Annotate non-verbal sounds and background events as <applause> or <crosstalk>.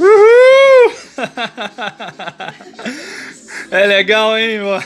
Uhul! <laughs> É legal, hein, mano?